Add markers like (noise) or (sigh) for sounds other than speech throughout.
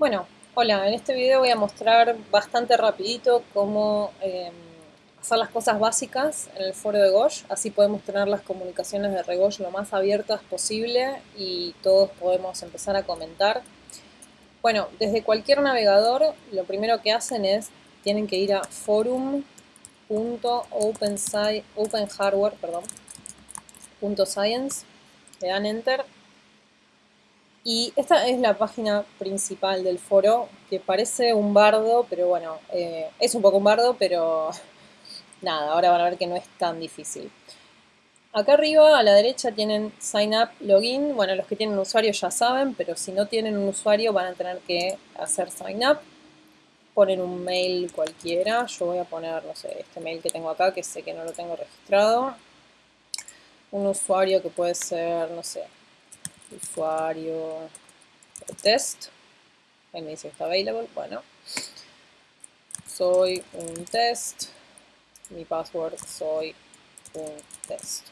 Bueno, hola, en este video voy a mostrar bastante rapidito cómo eh, hacer las cosas básicas en el foro de Gosh, así podemos tener las comunicaciones de Regosh lo más abiertas posible y todos podemos empezar a comentar. Bueno, desde cualquier navegador lo primero que hacen es, tienen que ir a forum.openhardware.science, le dan enter y esta es la página principal del foro, que parece un bardo, pero bueno, eh, es un poco un bardo, pero (laughs) nada, ahora van a ver que no es tan difícil. Acá arriba a la derecha tienen Sign Up, Login. Bueno, los que tienen un usuario ya saben, pero si no tienen un usuario van a tener que hacer Sign Up. Ponen un mail cualquiera. Yo voy a poner, no sé, este mail que tengo acá, que sé que no lo tengo registrado. Un usuario que puede ser, no sé, usuario test. Ahí me dice está available. Bueno, soy un test. Mi password soy un test.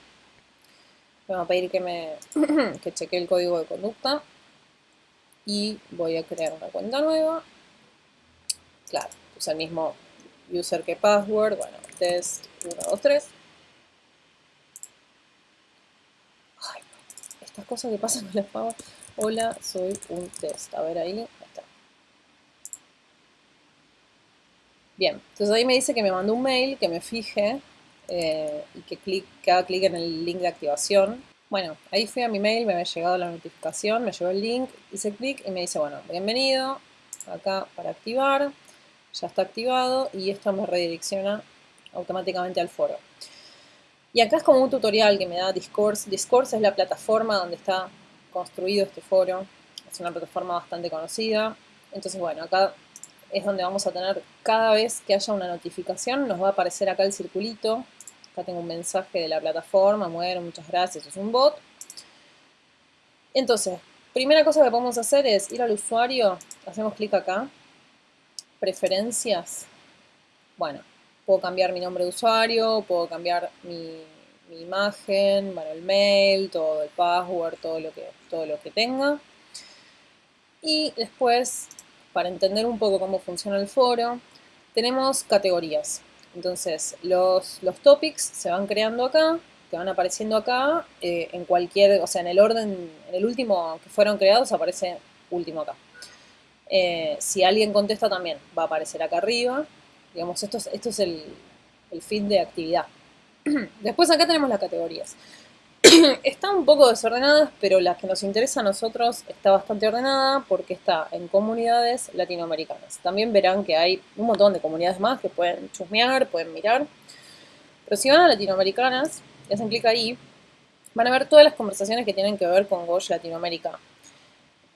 Me va a pedir que me (clears throat) que cheque el código de conducta. Y voy a crear una cuenta nueva. Claro, usa el mismo user que password. Bueno, test 123. Las cosas que pasan con las pavas. Hola, soy un test. A ver ahí. está. Bien, entonces ahí me dice que me mandó un mail, que me fije eh, y que, clic, haga clic en el link de activación. Bueno, ahí fui a mi mail, me había llegado la notificación, me llegó el link, hice clic y me dice, bueno, bienvenido, acá para activar, ya está activado y esto me redirecciona automáticamente al foro. Y acá es como un tutorial que me da Discourse. Discourse es la plataforma donde está construido este foro. Es una plataforma bastante conocida. Entonces, bueno, acá es donde vamos a tener cada vez que haya una notificación, nos va a aparecer acá el circulito. Acá tengo un mensaje de la plataforma, bueno, muchas gracias, es un bot. Entonces, primera cosa que podemos hacer es ir al usuario, hacemos clic acá, preferencias. Bueno, puedo cambiar mi nombre de usuario, puedo cambiar mi, imagen, bueno, el mail, todo el password, todo lo, que, todo lo que tenga. Y después, para entender un poco cómo funciona el foro, tenemos categorías. Entonces, los, los topics se van creando acá, que van apareciendo acá, eh, en cualquier, o sea, en el orden, en el último que fueron creados aparece último acá. Eh, si alguien contesta también va a aparecer acá arriba. Digamos, esto es, el, el feed de actividad. (clears throat) Después acá tenemos las categorías. (clears throat) Están un poco desordenadas, pero la que nos interesa a nosotros está bastante ordenada porque está en comunidades latinoamericanas. También verán que hay un montón de comunidades más que pueden chusmear, pueden mirar. Pero si van a latinoamericanas y hacen clic ahí, van a ver todas las conversaciones que tienen que ver con Gosh Latinoamérica.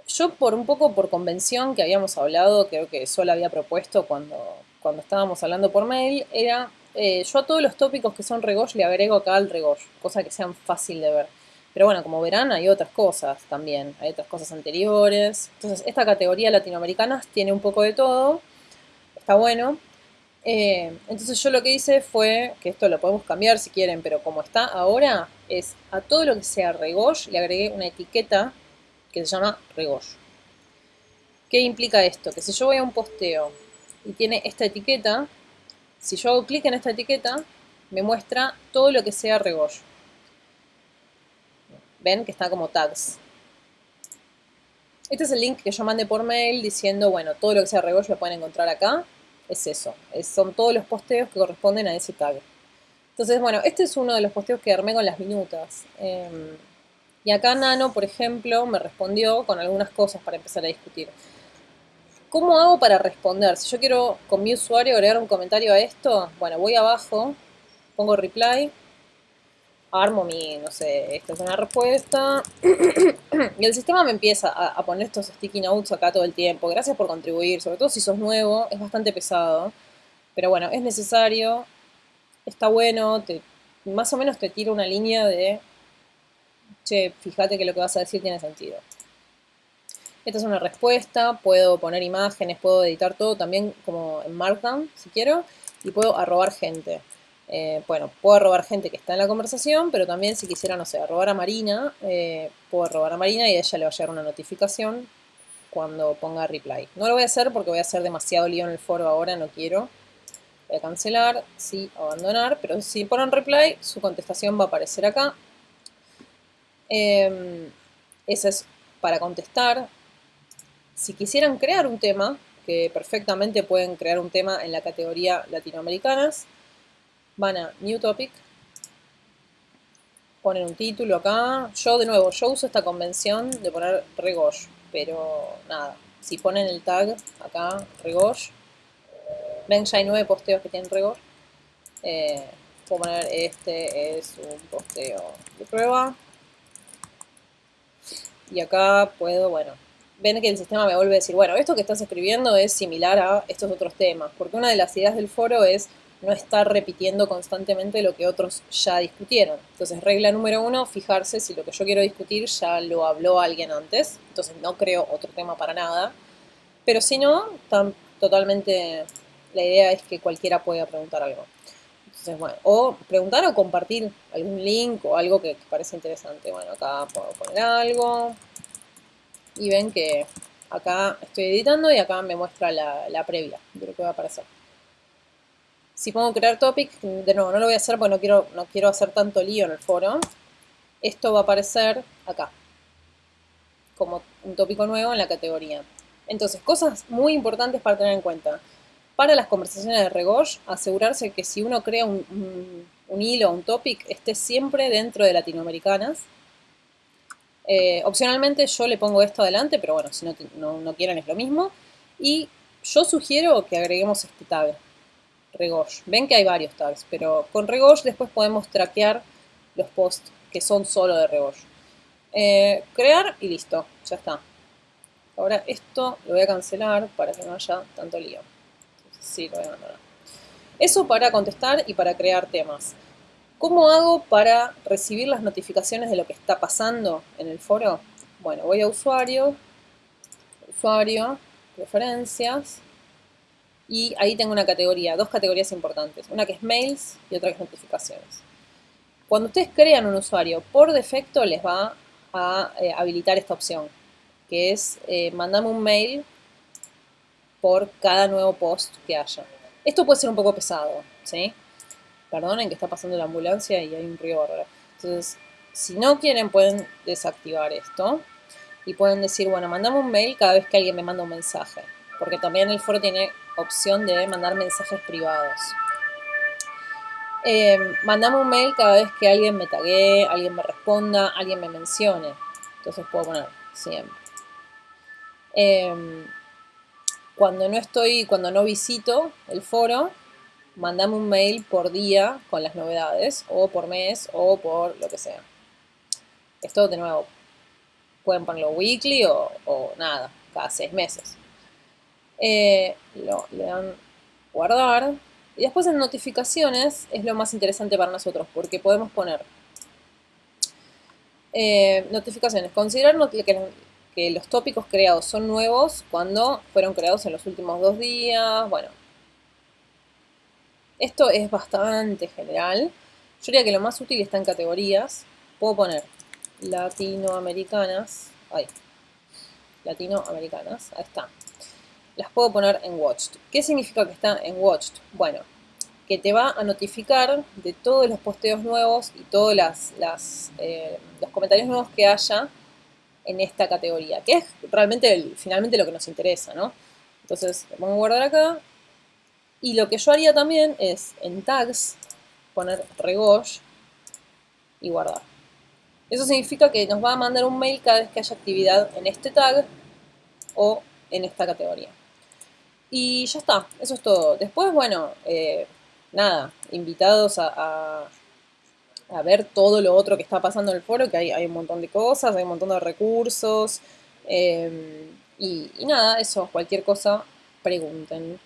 Yo por un poco por convención que habíamos hablado, creo que solo había propuesto cuando, cuando estábamos hablando por mail, era eh, yo a todos los tópicos que son regosh le agrego acá al regosh, cosa que sean fácil de ver. Pero bueno, como verán, hay otras cosas también, hay otras cosas anteriores. Entonces, esta categoría latinoamericana tiene un poco de todo, está bueno. Eh, entonces yo lo que hice fue, que esto lo podemos cambiar si quieren, pero como está ahora, es a todo lo que sea regosh le agregué una etiqueta que se llama regosh. ¿Qué implica esto? Que si yo voy a un posteo y tiene esta etiqueta, si yo hago clic en esta etiqueta, me muestra todo lo que sea regollo. Ven que está como tags. Este es el link que yo mandé por mail diciendo, bueno, todo lo que sea regollo lo pueden encontrar acá. Es eso, son todos los posteos que corresponden a ese tag. Entonces, bueno, este es uno de los posteos que armé con las minutas. Em, y acá Nano, por ejemplo, me respondió con algunas cosas para empezar a discutir. ¿Cómo hago para responder? Si yo quiero con mi usuario agregar un comentario a esto, bueno, voy abajo, pongo reply, armo mi, no sé, esta es una respuesta, (clears throat) y el sistema me empieza a, poner estos sticky notes acá todo el tiempo. Gracias por contribuir, sobre todo si sos nuevo, es bastante pesado, pero bueno, es necesario, está bueno, te, más o menos te tira una línea de, che, fíjate que lo que vas a decir tiene sentido. Esta es una respuesta, puedo poner imágenes, puedo editar todo también como en Markdown, si quiero, y puedo arrobar gente. Eh, bueno, puedo arrobar gente que está en la conversación, pero también si quisiera, no sé, arrobar a Marina, eh, puedo arrobar a Marina y a ella le va a llegar una notificación cuando ponga reply. No lo voy a hacer porque voy a hacer demasiado lío en el foro ahora, no quiero. Voy a cancelar, sí, abandonar, pero si ponen reply, su contestación va a aparecer acá. Eh, ese es para contestar. Si quisieran crear un tema, que perfectamente pueden crear un tema en la categoría latinoamericanas, van a New Topic, ponen un título acá. Yo, de nuevo, yo uso esta convención de poner Regosh, pero nada, si ponen el tag acá, Regosh, ven ya hay nueve posteos que tienen Regosh, eh, puedo poner este es un posteo de prueba, y acá puedo, bueno, ven que el sistema me vuelve a decir, bueno, esto que estás escribiendo es similar a estos otros temas, porque una de las ideas del foro es no estar repitiendo constantemente lo que otros ya discutieron. Entonces, regla número uno, fijarse si lo que yo quiero discutir ya lo habló alguien antes, entonces no creo otro tema para nada, pero si no, tan, totalmente la idea es que cualquiera pueda preguntar algo. Entonces, bueno, o preguntar o compartir algún link o algo que, parece interesante. Bueno, acá puedo poner algo, y ven que acá estoy editando y acá me muestra la, la previa de lo que va a aparecer. Si pongo crear topic, de nuevo no lo voy a hacer porque no quiero, no quiero hacer tanto lío en el foro. Esto va a aparecer acá, como un tópico nuevo en la categoría. Entonces, cosas muy importantes para tener en cuenta. Para las conversaciones de Regosh, asegurarse que si uno crea un, un, un hilo, un topic, esté siempre dentro de latinoamericanas eh, opcionalmente yo le pongo esto adelante, pero bueno, si no, no, quieren es lo mismo. Y yo sugiero que agreguemos este tag, Regosh. Ven que hay varios tags, pero con Regosh después podemos traquear los posts que son solo de Regosh. Eh, crear y listo, ya está. Ahora esto lo voy a cancelar para que no haya tanto lío. Sí, lo voy a abandonar. Eso para contestar y para crear temas. ¿Cómo hago para recibir las notificaciones de lo que está pasando en el foro? Bueno, voy a usuario, usuario, preferencias, y ahí tengo una categoría, dos categorías importantes, una que es mails y otra que es notificaciones. Cuando ustedes crean un usuario, por defecto les va a eh, habilitar esta opción, que es eh, mandarme un mail por cada nuevo post que haya. Esto puede ser un poco pesado, ¿sí? Perdonen que está pasando la ambulancia y hay un río bárbaro. Entonces, si no quieren pueden desactivar esto y pueden decir, bueno, mandame un mail cada vez que alguien me manda un mensaje, porque también el foro tiene opción de mandar mensajes privados. Eh, mandame un mail cada vez que alguien me tague, alguien me responda, alguien me mencione. Entonces puedo poner siempre. Eh, cuando no estoy, cuando no visito el foro, mandame un mail por día con las novedades, o por mes, o por lo que sea. Esto de nuevo, pueden ponerlo weekly o, nada, cada seis meses. Eh, lo, le dan guardar. Y después en notificaciones es lo más interesante para nosotros, porque podemos poner eh, notificaciones. Considerar que, que los tópicos creados son nuevos cuando fueron creados en los últimos dos días. Bueno, esto es bastante general. Yo diría que lo más útil está en categorías. Puedo poner latinoamericanas. Ahí. Latinoamericanas. Ahí está. Las puedo poner en Watched. ¿Qué significa que está en Watched? Bueno, que te va a notificar de todos los posteos nuevos y todos las, eh, los comentarios nuevos que haya en esta categoría, que es realmente finalmente lo que nos interesa, ¿no? Entonces, pongo a guardar acá y lo que yo haría también es en tags poner regosh y guardar. Eso significa que nos va a mandar un mail cada vez que haya actividad en este tag o en esta categoría. Y ya está, eso es todo. Después, bueno, eh, nada, invitados a, a, ver todo lo otro que está pasando en el foro, que hay, hay un montón de cosas, hay un montón de recursos. Eh, y, y nada, eso, cualquier cosa, pregunten.